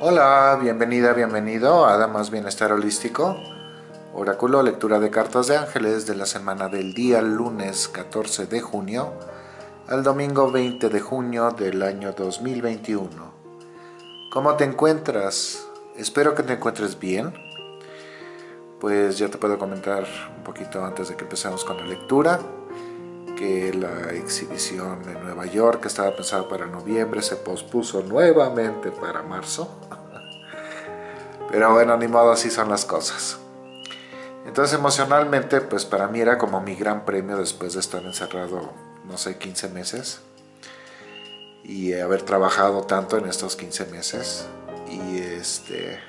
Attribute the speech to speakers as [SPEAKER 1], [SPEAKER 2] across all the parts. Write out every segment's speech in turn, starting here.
[SPEAKER 1] Hola, bienvenida, bienvenido a Damas Bienestar Holístico. Oráculo, lectura de cartas de ángeles de la semana del día lunes 14 de junio al domingo 20 de junio del año 2021. ¿Cómo te encuentras? Espero que te encuentres bien. Pues ya te puedo comentar un poquito antes de que empecemos con la lectura que la exhibición en Nueva York, que estaba pensada para noviembre, se pospuso nuevamente para marzo. Pero bueno, ni modo, así son las cosas. Entonces emocionalmente, pues para mí era como mi gran premio después de estar encerrado, no sé, 15 meses. Y haber trabajado tanto en estos 15 meses. Y este,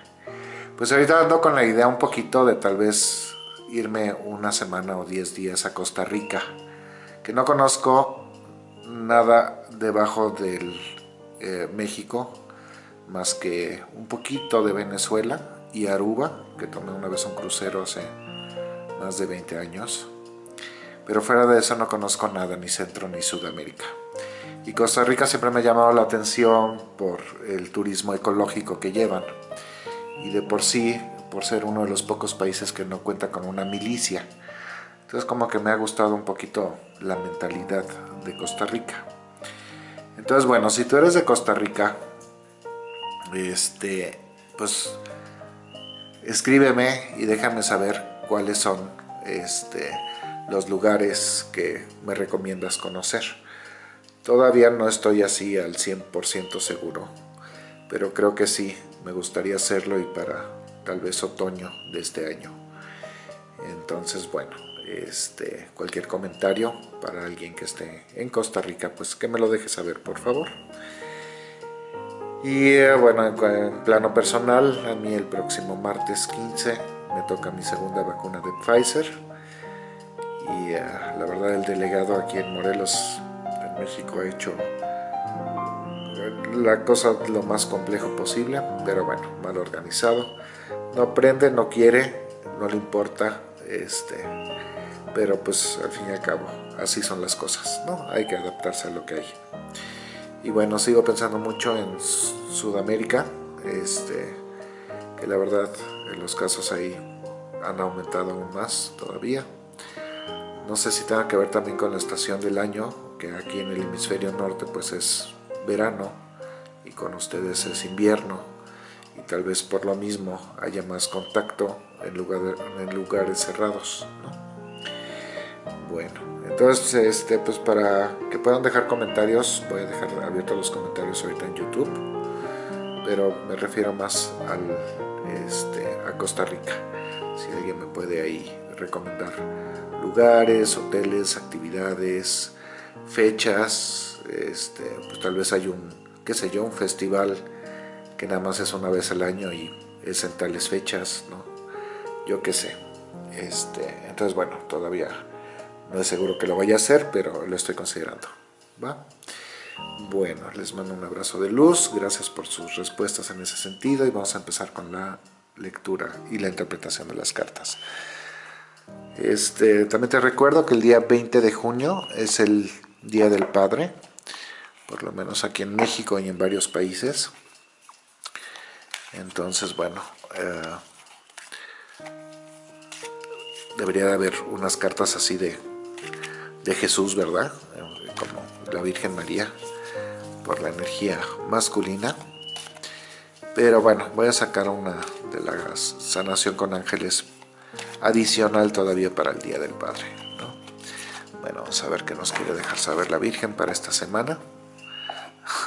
[SPEAKER 1] pues ahorita ando con la idea un poquito de tal vez irme una semana o 10 días a Costa Rica que no conozco nada debajo del eh, México más que un poquito de Venezuela y Aruba, que tomé una vez un crucero hace más de 20 años. Pero fuera de eso no conozco nada, ni Centro ni Sudamérica. Y Costa Rica siempre me ha llamado la atención por el turismo ecológico que llevan. Y de por sí, por ser uno de los pocos países que no cuenta con una milicia. Entonces como que me ha gustado un poquito la mentalidad de Costa Rica. Entonces bueno, si tú eres de Costa Rica, este, pues escríbeme y déjame saber cuáles son este, los lugares que me recomiendas conocer. Todavía no estoy así al 100% seguro, pero creo que sí, me gustaría hacerlo y para tal vez otoño de este año. Entonces, bueno, este, cualquier comentario para alguien que esté en Costa Rica, pues que me lo deje saber, por favor. Y eh, bueno, en, plano personal, a mí el próximo martes 15 me toca mi segunda vacuna de Pfizer. Y eh, la verdad el delegado aquí en Morelos, en México, ha hecho la cosa lo más complejo posible, pero bueno, mal organizado. No aprende, no quiere, no le importa, este, pero pues al fin y al cabo así son las cosas, ¿no? Hay que adaptarse a lo que hay. Y bueno, sigo pensando mucho en Sudamérica, este, que la verdad los casos ahí han aumentado aún más todavía. No sé si tenga que ver también con la estación del año, que aquí en el hemisferio norte pues es verano y con ustedes es invierno y tal vez por lo mismo haya más contacto en, en lugares cerrados. ¿no? Bueno, entonces este, pues para que puedan dejar comentarios, voy a dejar abiertos los comentarios ahorita en YouTube, pero me refiero más al, este, a Costa Rica. Si alguien me puede ahí recomendar lugares, hoteles, actividades, fechas, este, pues tal vez hay un, qué sé yo, un festival que nada más es una vez al año y es en tales fechas, ¿no? Yo qué sé. Este, entonces bueno, todavía no es seguro que lo vaya a hacer, pero lo estoy considerando. ¿va? Bueno, les mando un abrazo de luz. Gracias por sus respuestas en ese sentido. Y vamos a empezar con la lectura y la interpretación de las cartas. Este, también te recuerdo que el día 20 de junio es el Día del Padre, por lo menos aquí en México y en varios países. Entonces, bueno, eh, debería de haber unas cartas así de de Jesús, ¿verdad? Como la Virgen María, por la energía masculina. Pero bueno, voy a sacar una de la sanación con ángeles adicional todavía para el Día del Padre. Bueno, vamos a ver qué nos quiere dejar saber la Virgen para esta semana.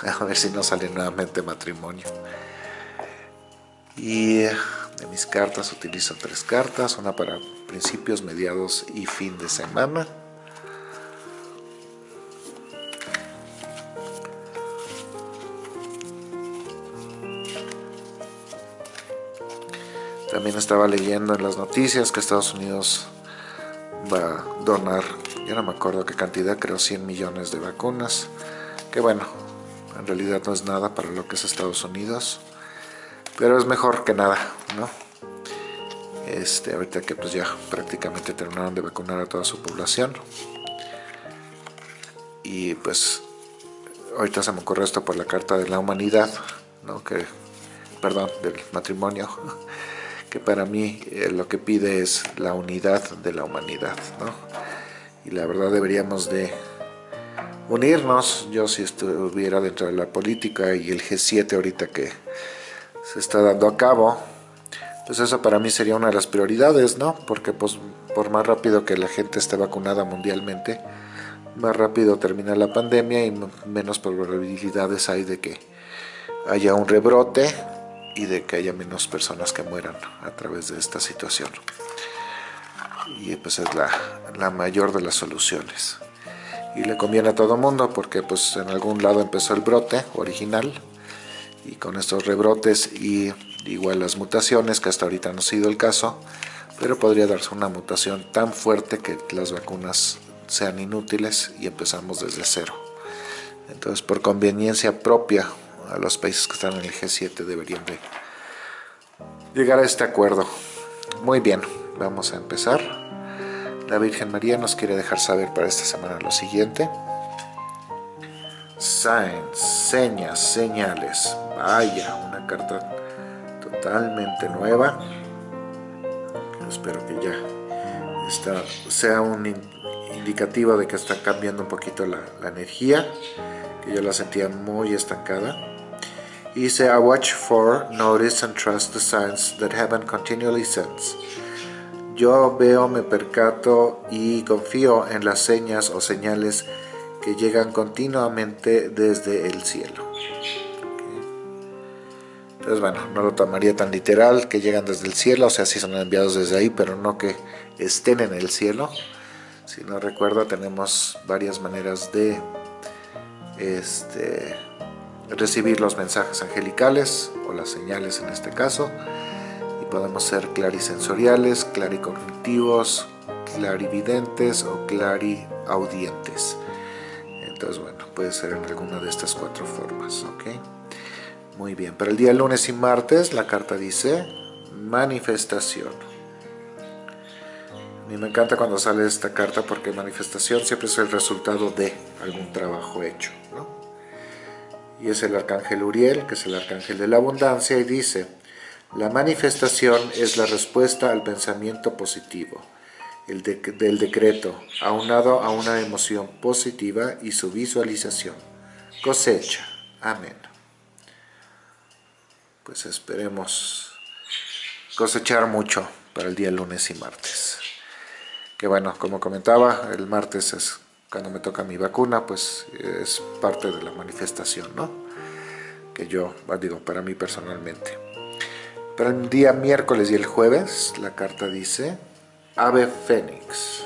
[SPEAKER 1] A ver si nos sale nuevamente matrimonio. Y de mis cartas utilizo tres cartas, una para principios, mediados y fin de semana. También estaba leyendo en las noticias que Estados Unidos va a donar, yo no me acuerdo qué cantidad, creo 100 millones de vacunas, que bueno, en realidad no es nada para lo que es Estados Unidos, pero es mejor que nada, ¿no? Este, ahorita que pues ya prácticamente terminaron de vacunar a toda su población y pues ahorita se me ocurre esto por la Carta de la Humanidad, ¿no? que perdón, del matrimonio, que para mí eh, lo que pide es la unidad de la humanidad, ¿no? Y la verdad deberíamos de unirnos, yo si estuviera dentro de la política y el G7 ahorita que se está dando a cabo, pues eso para mí sería una de las prioridades, ¿no? Porque pues por más rápido que la gente esté vacunada mundialmente, más rápido termina la pandemia y menos probabilidades hay de que haya un rebrote y de que haya menos personas que mueran a través de esta situación. Y pues es la, la mayor de las soluciones. Y le conviene a todo mundo porque pues en algún lado empezó el brote original y con estos rebrotes y igual las mutaciones, que hasta ahorita no ha sido el caso, pero podría darse una mutación tan fuerte que las vacunas sean inútiles y empezamos desde cero. Entonces, por conveniencia propia, los países que están en el G7 deberían de llegar a este acuerdo. Muy bien, vamos a empezar. La Virgen María nos quiere dejar saber para esta semana lo siguiente. Signs, señas, señales. Vaya, una carta totalmente nueva. Espero que ya esta sea un indicativo de que está cambiando un poquito la, la energía, que yo la sentía muy estancada. Dice, I watch for, notice and trust the signs that heaven continually sends. Yo veo, me percato y confío en las señas o señales que llegan continuamente desde el cielo. Entonces, bueno, no lo tomaría tan literal que llegan desde el cielo, o sea, sí son enviados desde ahí, pero no que estén en el cielo. Si no recuerdo, tenemos varias maneras de este, recibir los mensajes angelicales, o las señales en este caso, y podemos ser clarisensoriales, claricognitivos, clarividentes o clariaudientes. Entonces, bueno, puede ser en alguna de estas cuatro formas, ¿ok? Muy bien, para el día lunes y martes la carta dice manifestación. A mí me encanta cuando sale esta carta porque manifestación siempre es el resultado de algún trabajo hecho. ¿no? Y es el arcángel Uriel, que es el arcángel de la abundancia, y dice, la manifestación es la respuesta al pensamiento positivo, el del decreto, aunado a una emoción positiva y su visualización. Cosecha. Amén pues esperemos cosechar mucho para el día lunes y martes. Que bueno, como comentaba, el martes es cuando me toca mi vacuna, pues es parte de la manifestación, ¿no? Que yo, digo, para mí personalmente. Para el día miércoles y el jueves, la carta dice Ave Fénix.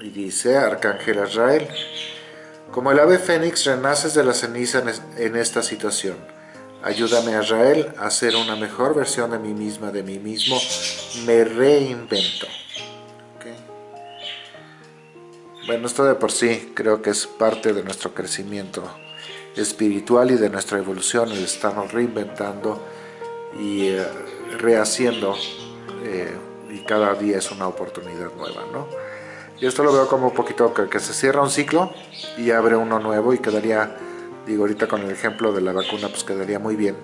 [SPEAKER 1] Y dice Arcángel Israel, como el ave fénix renaces de la ceniza en esta situación Ayúdame, Israel, a ser una mejor versión de mí misma, de mí mismo. Me reinvento. Bueno, esto de por sí creo que es parte de nuestro crecimiento espiritual y de nuestra evolución, el estarnos reinventando y eh, rehaciendo eh, y cada día es una oportunidad nueva, ¿no? Y esto lo veo como un poquito que, que se cierra un ciclo y abre uno nuevo y quedaría Digo, ahorita con el ejemplo de la vacuna pues quedaría muy bien,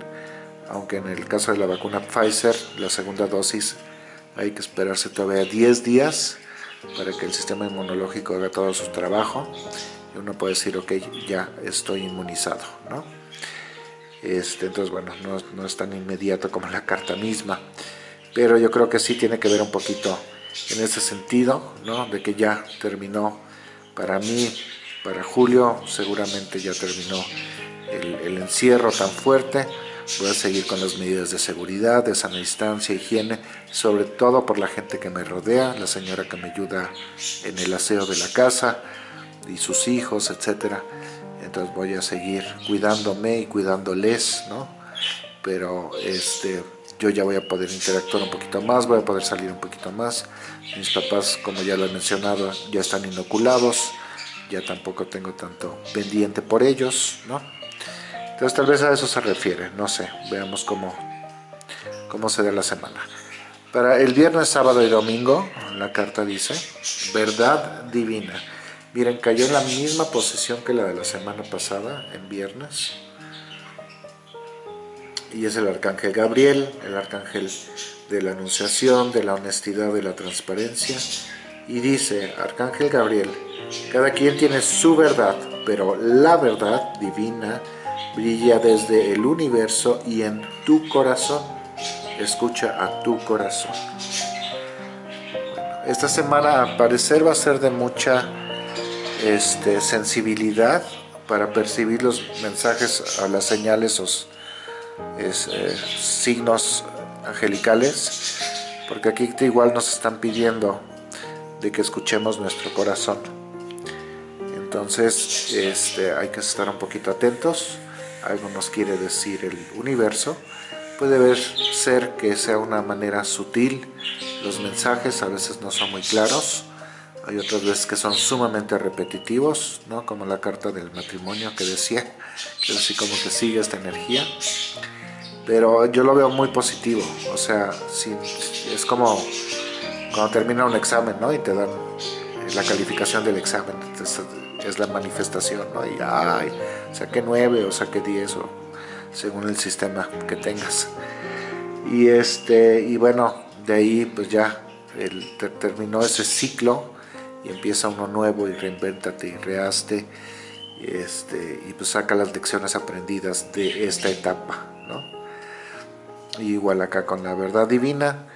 [SPEAKER 1] aunque en el caso de la vacuna Pfizer, la segunda dosis, hay que esperarse todavía 10 días para que el sistema inmunológico haga todo su trabajo y uno puede decir, ok, ya estoy inmunizado, ¿no? Este, entonces, bueno, no, no es tan inmediato como la carta misma, pero yo creo que sí tiene que ver un poquito en ese sentido, ¿no? De que ya terminó para mí para julio seguramente ya terminó el, encierro tan fuerte. Voy a seguir con las medidas de seguridad, de sana distancia, higiene, sobre todo por la gente que me rodea, la señora que me ayuda en el aseo de la casa y sus hijos, etcétera. Entonces voy a seguir cuidándome y cuidándoles, ¿no? Pero este, yo ya voy a poder interactuar un poquito más, voy a poder salir un poquito más. Mis papás, como ya lo he mencionado, ya están inoculados ya tampoco tengo tanto pendiente por ellos, ¿no? Entonces tal vez a eso se refiere, no sé, veamos cómo, cómo se da la semana. Para el viernes, sábado y domingo, la carta dice, verdad divina. Miren, cayó en la misma posición que la de la semana pasada, en viernes. y es el arcángel Gabriel, el arcángel de la anunciación, de la honestidad, de la transparencia. Y dice, arcángel Gabriel, cada quien tiene su verdad, pero la verdad divina brilla desde el universo y en tu corazón. Escucha a tu corazón. esta semana al parecer va a ser de mucha este, sensibilidad para percibir los mensajes a las señales o eh, signos angelicales, porque aquí igual nos están pidiendo de que escuchemos nuestro corazón. Entonces este, hay que estar un poquito atentos, algo nos quiere decir el universo, puede ser que sea una manera sutil, los mensajes a veces no son muy claros, hay otras veces que son sumamente repetitivos, ¿no? como la carta del matrimonio que decía, que así como que sigue esta energía. Pero yo lo veo muy positivo, o sea, es como cuando termina un examen ¿no? y te dan la calificación del examen, es la manifestación, ¿no? y ay, saqué 9 o saqué 10 o según el sistema que tengas. Y, este, y bueno, de ahí pues ya el, terminó ese ciclo y empieza uno nuevo y reinvéntate y reaste este, y pues saca las lecciones aprendidas de esta etapa, ¿no? igual acá con la verdad divina,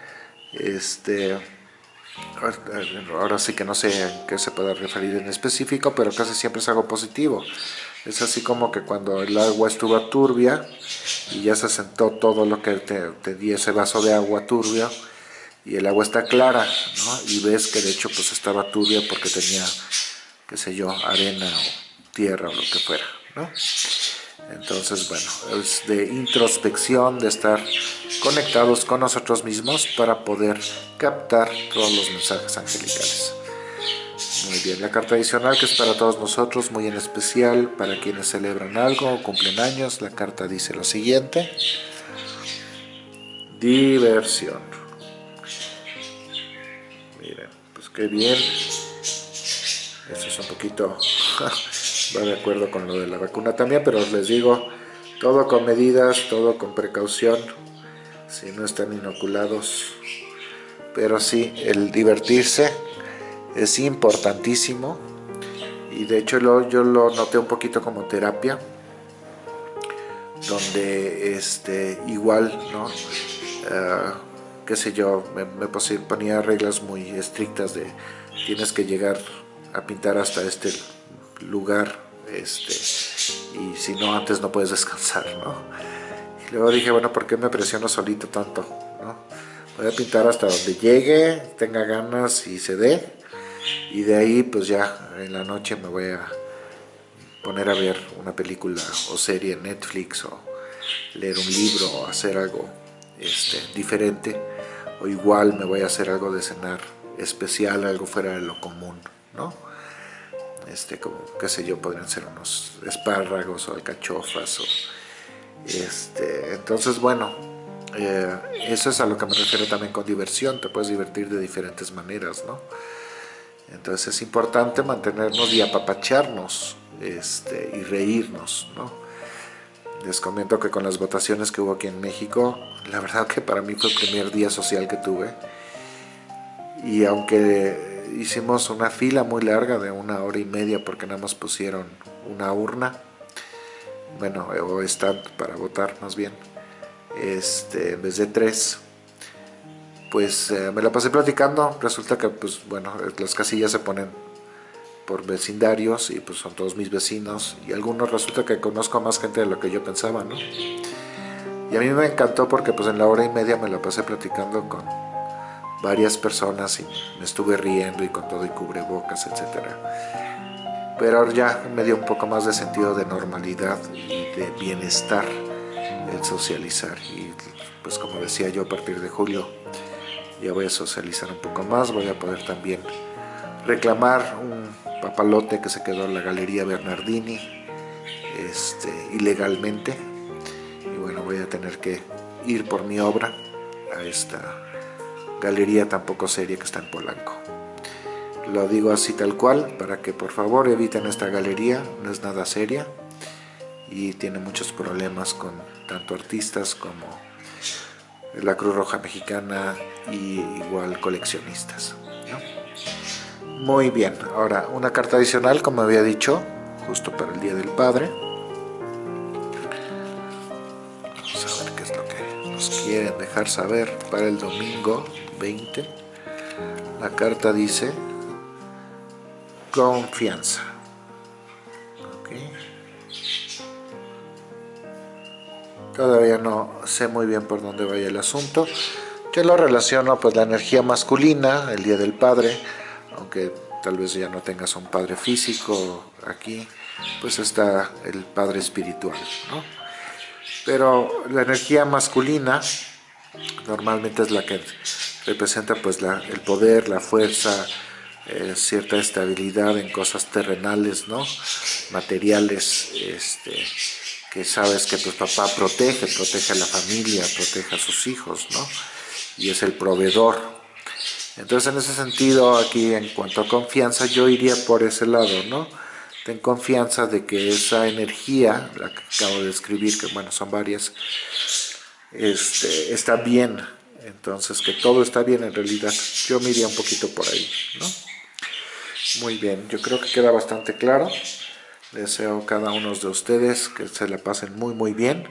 [SPEAKER 1] este, ahora sí que no sé a qué se pueda referir en específico, pero casi siempre es algo positivo. Es así como que cuando el agua estuvo turbia y ya se sentó todo lo que te, te di ese vaso de agua turbia, y el agua está clara, ¿no? Y ves que de hecho pues estaba turbia porque tenía, qué sé yo, arena o tierra o lo que fuera, ¿no? Entonces, bueno, es de introspección, de estar conectados con nosotros mismos para poder captar todos los mensajes angelicales. Muy bien, la carta adicional que es para todos nosotros, muy en especial para quienes celebran algo o cumplen años, la carta dice lo siguiente. Diversión. qué bien. Eso es un poquito, va de acuerdo con lo de la vacuna también, pero les digo, todo con medidas, todo con precaución, si no están inoculados. Pero sí, el divertirse es importantísimo y de hecho yo lo noté un poquito como terapia, donde este, igual, ¿no? Ah, qué sé yo, me, ponía reglas muy estrictas de tienes que llegar a pintar hasta este lugar este, y si no antes no puedes descansar, ¿no? Y luego dije, bueno, ¿por qué me presiono solito tanto? ¿no? Voy a pintar hasta donde llegue, tenga ganas y se dé y de ahí pues ya en la noche me voy a poner a ver una película o serie en Netflix o leer un libro o hacer algo este, diferente o igual me voy a hacer algo de cenar especial, algo fuera de lo común, ¿no? Este, como, qué sé yo, podrían ser unos espárragos o alcachofas, o, este, entonces, bueno, eh, eso es a lo que me refiero también con diversión, te puedes divertir de diferentes maneras, ¿no? Entonces es importante mantenernos y apapacharnos este, y reírnos, ¿no? Les comento que con las votaciones que hubo aquí en México, la verdad que para mí fue el primer día social que tuve. Y aunque hicimos una fila muy larga de una hora y media porque nada más pusieron una urna, bueno, o stand para votar más bien, este, en vez de tres, pues eh, me la pasé platicando, resulta que pues bueno, las casillas se ponen por vecindarios y pues son todos mis vecinos. Y algunos resulta que conozco a más gente de lo que yo pensaba, ¿no? Y a mí me encantó porque pues en la hora y media me la pasé platicando con varias personas y me estuve riendo y con todo y cubrebocas, etcétera. Pero ahora ya me dio un poco más de sentido de normalidad y de bienestar el socializar y pues como decía yo a partir de julio ya voy a socializar un poco más, voy a poder también reclamar un papalote que se quedó en la Galería Bernardini este, ilegalmente y bueno voy a tener que ir por mi obra a esta galería tan poco seria que está en Polanco lo digo así tal cual para que por favor eviten esta galería no es nada seria y tiene muchos problemas con tanto artistas como la Cruz Roja Mexicana y igual coleccionistas. Muy bien, ahora una carta adicional como había dicho, justo para el Día del Padre. Vamos a ver qué es lo que nos quieren dejar saber para el domingo 20. La carta dice confianza. Todavía no sé muy bien por dónde vaya el asunto. Yo lo relaciono pues la energía masculina, el Día del Padre, aunque tal vez ya no tengas un padre físico aquí, pues está el padre espiritual, ¿no? Pero la energía masculina normalmente es la que representa pues la, el poder, la fuerza, eh, cierta estabilidad en cosas terrenales, ¿no? materiales, este, que sabes que tu papá protege, protege a la familia, protege a sus hijos, ¿no? Y es el proveedor. Entonces, en ese sentido, aquí en cuanto a confianza, yo iría por ese lado, ¿no? Ten confianza de que esa energía, la que acabo de escribir, que bueno, son varias, este, está bien. Entonces, que todo está bien en realidad. Yo me iría un poquito por ahí, ¿no? Muy bien, yo creo que queda bastante claro. Deseo a cada uno de ustedes que se la pasen muy muy bien.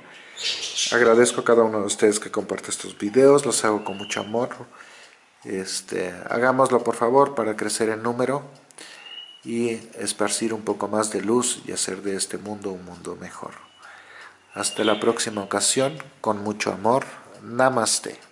[SPEAKER 1] Agradezco a cada uno de ustedes que comparte estos videos, los hago con mucho amor. Este, hagámoslo por favor para crecer en número y esparcir un poco más de luz y hacer de este mundo un mundo mejor. Hasta la próxima ocasión, con mucho amor. Namaste.